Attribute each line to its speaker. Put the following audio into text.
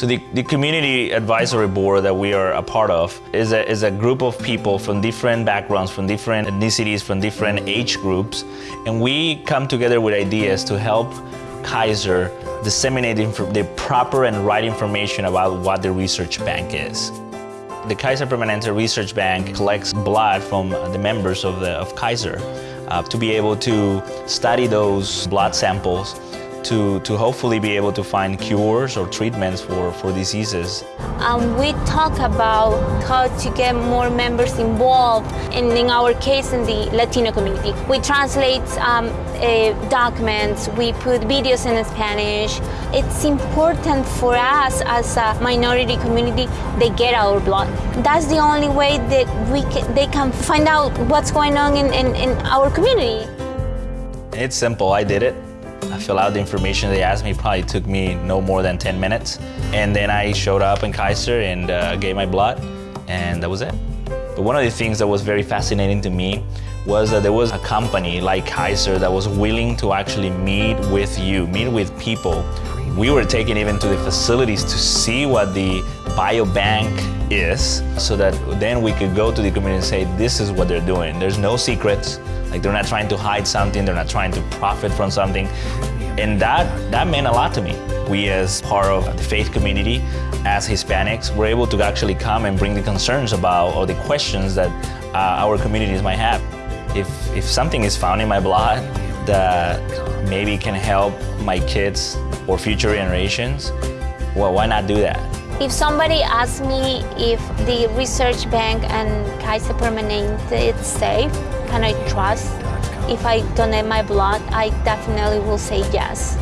Speaker 1: So the, the community advisory board that we are a part of is a, is a group of people from different backgrounds, from different ethnicities, from different age groups, and we come together with ideas to help Kaiser disseminate the proper and right information about what the research bank is. The Kaiser Permanente Research Bank collects blood from the members of, the, of Kaiser uh, to be able to study those blood samples to, to hopefully be able to find cures or treatments for, for diseases.
Speaker 2: Um, we talk about how to get more members involved, and in our case, in the Latino community. We translate um, uh, documents, we put videos in Spanish. It's important for us as a minority community, they get our blood. That's the only way that we can, they can find out what's going on in, in, in our community.
Speaker 1: It's simple, I did it. I fill out the information they asked me, probably took me no more than 10 minutes. And then I showed up in Kaiser and uh, gave my blood, and that was it. But one of the things that was very fascinating to me was that there was a company like Kaiser that was willing to actually meet with you, meet with people. We were taken even to the facilities to see what the biobank is so that then we could go to the community and say, this is what they're doing. There's no secrets. Like they're not trying to hide something, they're not trying to profit from something. And that, that meant a lot to me. We as part of the faith community, as Hispanics, were able to actually come and bring the concerns about or the questions that uh, our communities might have. If, if something is found in my blood that maybe can help my kids or future generations, well, why not do that?
Speaker 2: If somebody asks me if the research bank and Kaiser Permanente is safe, can I trust? If I donate my blood, I definitely will say yes.